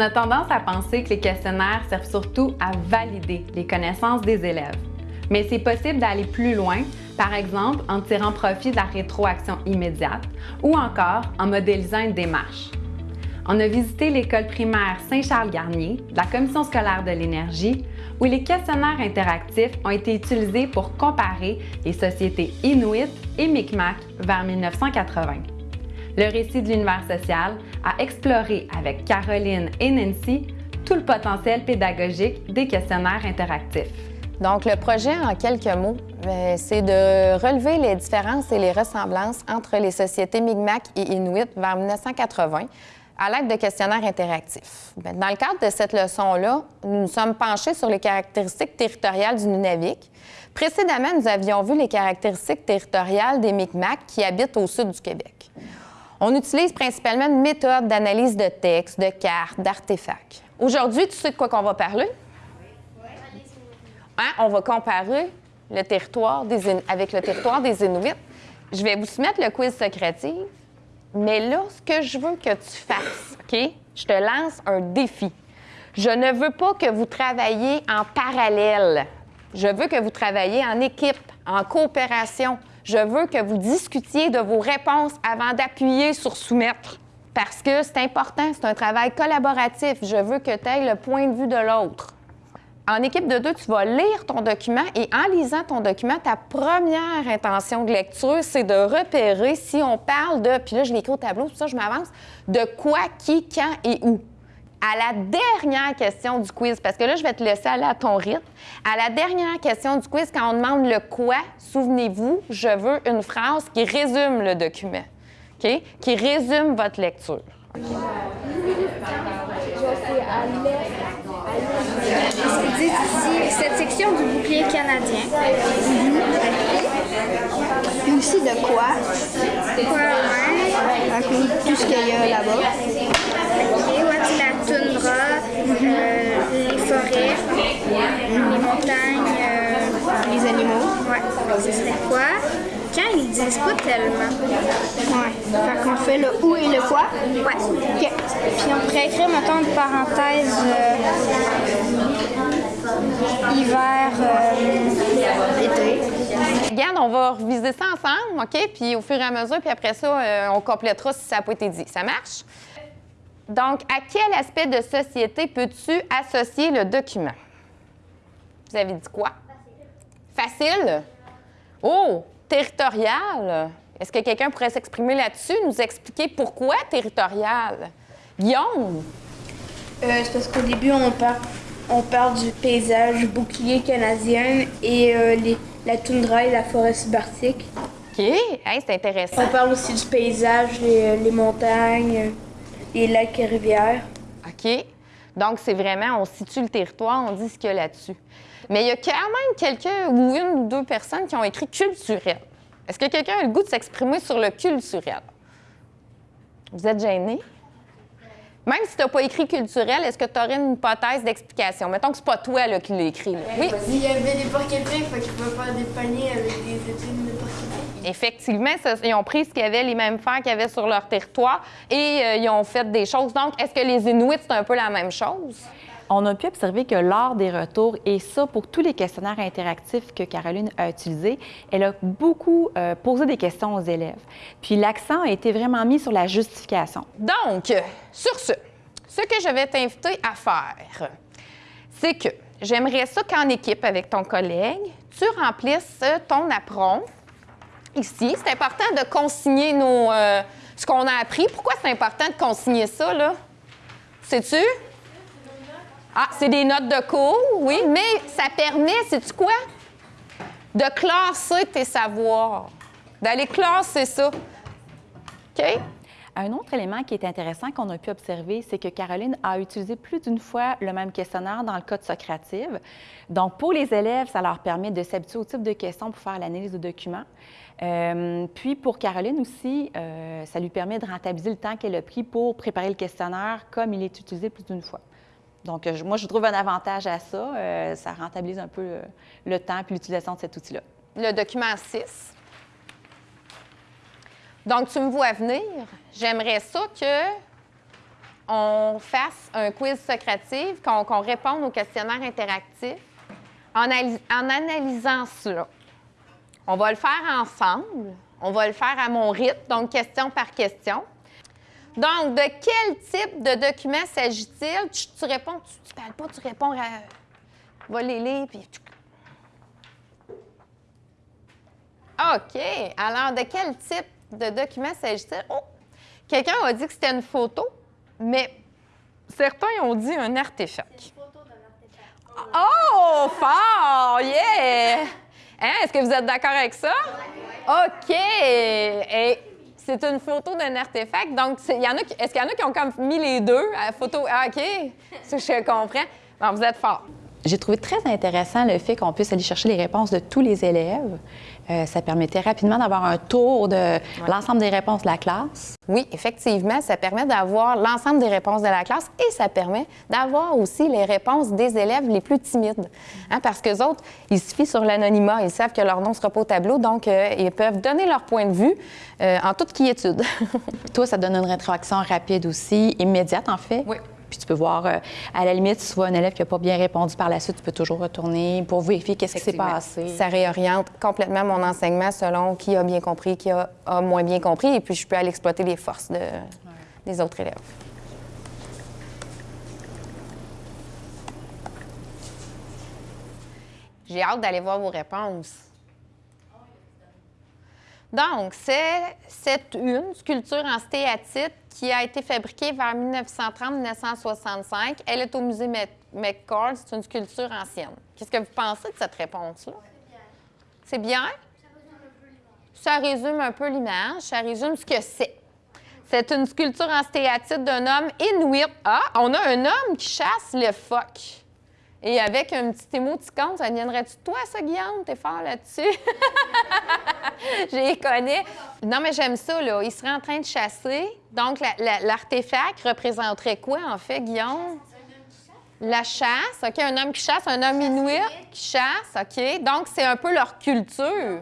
On a tendance à penser que les questionnaires servent surtout à valider les connaissances des élèves. Mais c'est possible d'aller plus loin, par exemple en tirant profit de la rétroaction immédiate ou encore en modélisant une démarche. On a visité l'école primaire Saint-Charles-Garnier, la Commission scolaire de l'énergie, où les questionnaires interactifs ont été utilisés pour comparer les sociétés Inuit et Micmac vers 1980. Le récit de l'univers social a exploré avec Caroline et Nancy tout le potentiel pédagogique des questionnaires interactifs. Donc, le projet, en quelques mots, euh, c'est de relever les différences et les ressemblances entre les sociétés Mi'kmaq et Inuit vers 1980 à l'aide de questionnaires interactifs. Ben, dans le cadre de cette leçon-là, nous nous sommes penchés sur les caractéristiques territoriales du Nunavik. Précédemment, nous avions vu les caractéristiques territoriales des Mi'kmaq qui habitent au sud du Québec. On utilise principalement une méthode d'analyse de textes, de cartes, d'artefacts. Aujourd'hui, tu sais de quoi qu'on va parler? Hein? On va comparer le territoire avec le territoire des Inuits. Je vais vous soumettre le quiz secrétif, mais là, ce que je veux que tu fasses, OK? Je te lance un défi. Je ne veux pas que vous travailliez en parallèle. Je veux que vous travailliez en équipe, en coopération. Je veux que vous discutiez de vos réponses avant d'appuyer sur soumettre. Parce que c'est important, c'est un travail collaboratif. Je veux que tu aies le point de vue de l'autre. En équipe de deux, tu vas lire ton document et en lisant ton document, ta première intention de lecture, c'est de repérer si on parle de, puis là, je l'écris au tableau, tout ça, je m'avance, de quoi, qui, quand et où à la dernière question du quiz, parce que là, je vais te laisser aller à ton rythme. À la dernière question du quiz, quand on demande le quoi, souvenez-vous, je veux une phrase qui résume le document, OK? Qui résume votre lecture. ici cette section du bouclier canadien. Et aussi de quoi? Quoi, ouais. Tout ce qu'il y a là-bas. OK, voici la toundra, euh, les forêts, euh, Les animaux. ouais, ce serait quoi? Quand ils disent pas tellement. Ouais. Fait qu'on fait le où et le quoi? Ouais. OK. Puis on pourrait écrire, mettons, une parenthèse euh, hiver, euh, été. Regarde, on va reviser ça ensemble, OK? Puis au fur et à mesure, puis après ça, euh, on complétera si ça n'a pas été dit. Ça marche? Donc, à quel aspect de société peux-tu associer le document? Vous avez dit quoi? Facile. Oh, territorial. Est-ce que quelqu'un pourrait s'exprimer là-dessus, nous expliquer pourquoi territorial? Guillaume? Euh, c'est parce qu'au début, on parle, on parle du paysage bouclier canadien et euh, les- la toundra et la forêt subarctique. OK, Hey, c'est intéressant. On parle aussi du paysage, les, les montagnes, les lacs et rivières. OK. Donc, c'est vraiment, on situe le territoire, on dit ce qu'il y a là-dessus. Mais il y a quand même quelqu'un ou une ou deux personnes qui ont écrit culturel. Est-ce que quelqu'un a le goût de s'exprimer sur le culturel? Vous êtes gêné? Même si tu n'as pas écrit culturel, est-ce que tu aurais une hypothèse d'explication? Mettons que c'est pas toi là, qui l'as écrit. là. Oui, Il y avait des porc épics, fait qu'ils pouvaient faire des paniers avec des études de porc épics. effectivement, ça- ils ont pris ce qu'il y avait, les mêmes fers qu'il y avait sur leur territoire et euh, ils ont fait des choses. Donc, est-ce que les Inuits, c'est un peu la même chose? On a pu observer que lors des retours, et ça pour tous les questionnaires interactifs que Caroline a utilisés, elle a beaucoup euh, posé des questions aux élèves. Puis l'accent a été vraiment mis sur la justification. Donc, sur ce, ce que je vais t'inviter à faire, c'est que j'aimerais ça qu'en équipe avec ton collègue, tu remplisses ton apron ici. C'est important de consigner nos, euh, ce qu'on a appris. Pourquoi c'est important de consigner ça, là? Sais-tu? Ah, c'est des notes de cours, oui, mais ça permet, sais-tu quoi? De classer tes savoirs, d'aller classer ça. OK? Un autre élément qui est intéressant qu'on a pu observer, c'est que Caroline a utilisé plus d'une fois le même questionnaire dans le code Socrative. Donc, pour les élèves, ça leur permet de s'habituer au type de questions pour faire l'analyse de documents. Euh, puis, pour Caroline aussi, euh, ça lui permet de rentabiliser le temps qu'elle a pris pour préparer le questionnaire comme il est utilisé plus d'une fois. Donc, euh, moi, je trouve un avantage à ça. Euh, ça rentabilise un peu le, le temps et l'utilisation de cet outil-là. le document 6. Donc, tu me vois venir. J'aimerais ça que on fasse un quiz socratif, qu'on réponde au questionnaire interactif en, en analysant cela. On va le faire ensemble. On va le faire à mon rythme, donc question par question. Donc, de quel type de document s'agit-il? Tu, tu réponds, tu, tu parles pas, tu réponds à. Va les lire, puis. OK. Alors, de quel type de document s'agit-il? Oh! Quelqu'un a dit que c'était une photo, mais certains ont dit un artefact. Oh, fort! Yeah! Hein, Est-ce que vous êtes d'accord avec ça? OK! Et c'est une photo d'un artefact. Donc, c'est- il y est-ce qu'il y en a qui ont comme mis les deux à la photo? Ah, OK! Je comprends. Bon, vous êtes fort. J'ai trouvé très intéressant le fait qu'on puisse aller chercher les réponses de tous les élèves. Euh, ça permettait rapidement d'avoir un tour de l'ensemble des réponses de la classe. Oui, effectivement, ça permet d'avoir l'ensemble des réponses de la classe et ça permet d'avoir aussi les réponses des élèves les plus timides. Hein, parce que autres, ils se fient sur l'anonymat, ils savent que leur nom ne sera pas au tableau, donc euh, ils peuvent donner leur point de vue euh, en toute quiétude. Toi, ça donne une rétroaction rapide aussi, immédiate en fait? Oui. Puis tu peux voir, euh, à la limite, si tu vois un élève qui n'a pas bien répondu par la suite, tu peux toujours retourner pour vérifier qu'est-ce qui s'est passé. Ça réoriente complètement mon enseignement selon qui a bien compris, qui a, a moins bien compris, et puis je peux aller exploiter les forces de- des autres élèves. J'ai hâte d'aller voir vos réponses. Donc, c'est une sculpture en stéatite qui a été fabriquée vers 1930-1965. Elle est au musée Mc- McCord. C'est une sculpture ancienne. Qu'est-ce que vous pensez de cette réponse-là? C'est bien? Ça résume un peu l'image. Ça résume ce que c'est. C'est une sculpture en stéatite d'un homme inuit. Ah, on a un homme qui chasse le phoque. Et avec un petit émoticône, ça viendrait-tu toi, ça, Guillaume? T'es fort là-dessus? Je les connais. Non, mais j'aime ça, là. Il serait en train de chasser. Donc, la- la- l'artefact représenterait quoi, en fait, Guillaume? La chasse, OK, un homme qui chasse, un homme inuit qui chasse, OK. Donc, c'est un peu leur culture.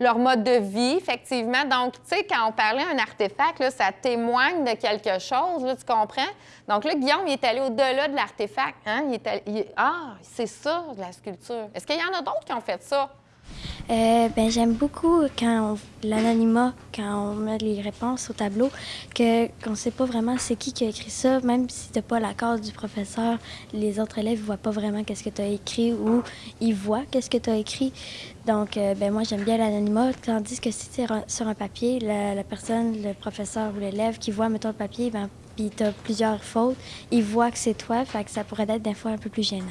Leur mode de vie, effectivement. Donc, tu sais, quand on parlait d'un artefact, là, ça témoigne de quelque chose, là, tu comprends? Donc là, Guillaume, il est allé au-delà de l'artefact. Hein? Il est allé- il- Ah, c'est ça, de la sculpture. Est-ce qu'il y en a d'autres qui ont fait ça? Euh, ben, j'aime beaucoup quand on- l'anonymat, quand on met les réponses au tableau, qu'on ne sait pas vraiment c'est qui qui a écrit ça, même si tu n'as pas l'accord du professeur, les autres élèves ne voient pas vraiment qu'est-ce que tu as écrit ou ils voient qu'est-ce que tu as écrit. Donc, euh, ben, moi, j'aime bien l'anonymat, tandis que si tu es sur un papier, la, personne, le professeur ou l'élève qui voit, mettons, le papier, ben, puis tu as plusieurs fautes, il voit que c'est toi, que ça pourrait être des fois un peu plus gênant.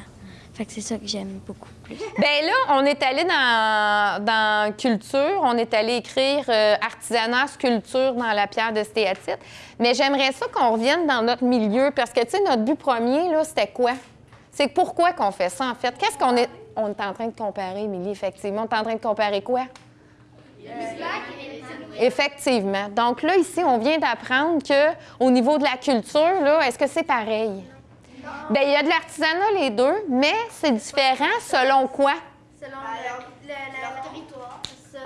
Fait que c'est ça que j'aime beaucoup plus. Bien là, on est allé dans, culture, on est allé écrire euh, artisanat, sculpture dans la pierre de stéatite. Mais j'aimerais ça qu'on revienne dans notre milieu parce que, tu sais, notre but premier, là, c'était quoi? C'est pourquoi qu'on fait ça, en fait? Qu'est-ce qu'on est... On est en train de comparer, Émilie, effectivement. On est en train de comparer quoi? Effectivement. Donc là, ici, on vient d'apprendre que au niveau de la culture, là, est-ce que c'est pareil? Bien, il y a de l'artisanat, les deux, mais c'est différent selon quoi? Selon le, le- le territoire, c'est ça.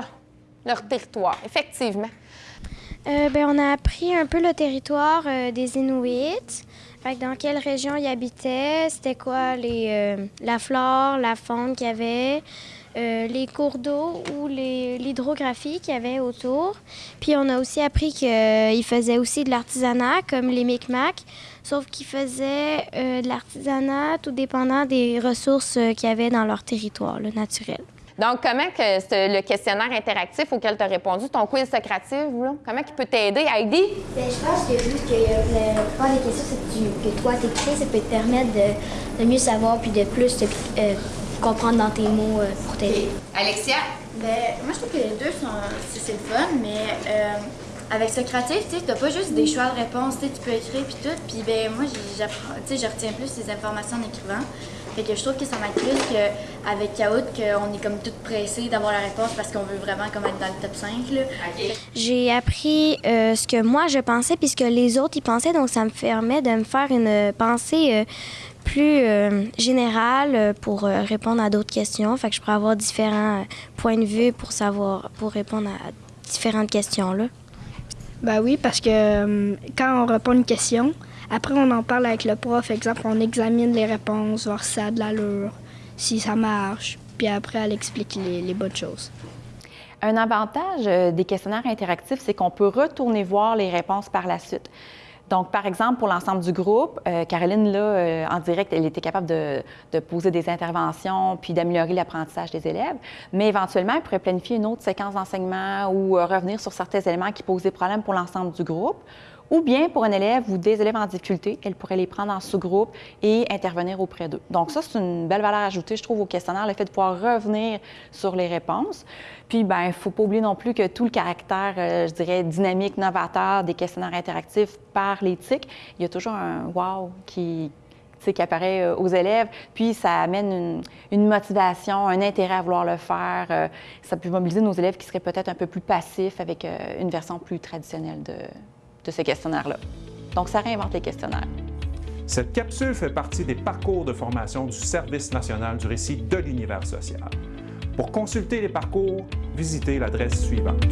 Leur territoire, effectivement. Euh, ben, on a appris un peu le territoire euh, des Inuits. Fait que dans quelle région ils habitaient, c'était quoi les, euh, la flore, la faune qu'il y avait, euh, les cours d'eau ou les- l'hydrographie qu'il y avait autour. Puis on a aussi appris qu'ils faisaient aussi de l'artisanat, comme les Micmacs, sauf qu'ils faisaient euh, de l'artisanat tout dépendant des ressources euh, qu'il y avait dans leur territoire là, naturel. Donc, comment que ce- le questionnaire interactif auquel tu as répondu, ton quiz socratif, là, comment il peut t'aider, Heidi? Ben, je pense que vu que euh, la plupart des questions c'est que, tu- que toi t'écris, ça peut te permettre de, de mieux savoir puis de plus te, euh, comprendre dans tes mots euh, pour t'aider. Alexia? Ben, moi, je trouve que les deux, sont, c'est, le fun, mais euh, avec Socratif, tu t'as pas juste des choix de réponse, tu peux écrire puis tout. Puis, ben, moi, j'apprends, tu sais, je retiens plus les informations en écrivant. Fait que je trouve que ça m'aide plus qu'avec Kahoot, qu'on est comme tout pressé d'avoir la réponse parce qu'on veut vraiment comme être dans le top 5, là. J'ai appris euh, ce que moi je pensais puis ce que les autres y pensaient, donc ça me permet de me faire une pensée euh, plus euh, générale euh, pour euh, répondre à d'autres questions. Fait que je pourrais avoir différents euh, points de vue pour savoir, pour répondre à différentes questions là. Ben oui, parce que euh, quand on répond à une question, Après, on en parle avec le prof. Exemple, on examine les réponses, voir si ça a de l'allure, si ça marche. Puis après, elle explique les, les bonnes choses. Un avantage des questionnaires interactifs, c'est qu'on peut retourner voir les réponses par la suite. Donc, par exemple, pour l'ensemble du groupe, euh, Caroline, là, euh, en direct, elle était capable de, poser des interventions puis d'améliorer l'apprentissage des élèves. Mais éventuellement, elle pourrait planifier une autre séquence d'enseignement ou euh, revenir sur certains éléments qui posent des problèmes pour l'ensemble du groupe. Ou bien pour un élève ou des élèves en difficulté, elle pourrait les prendre en sous-groupe et intervenir auprès d'eux. Donc ça, c'est une belle valeur ajoutée, je trouve, au questionnaire, le fait de pouvoir revenir sur les réponses. Puis, ben, il faut pas oublier non plus que tout le caractère, euh, je dirais, dynamique, novateur des questionnaires interactifs par l'éthique, il y a toujours un « wow » qui, qui apparaît euh, aux élèves, puis ça amène une, motivation, un intérêt à vouloir le faire. Euh, Ça peut mobiliser nos élèves qui seraient peut-être un peu plus passifs avec une version plus traditionnelle de, de ce questionnaire-là. Donc, ça réinvente les questionnaires. Cette capsule fait partie des parcours de formation du Service national du récit de l'univers social. Pour consulter les parcours, visitez l'adresse suivante.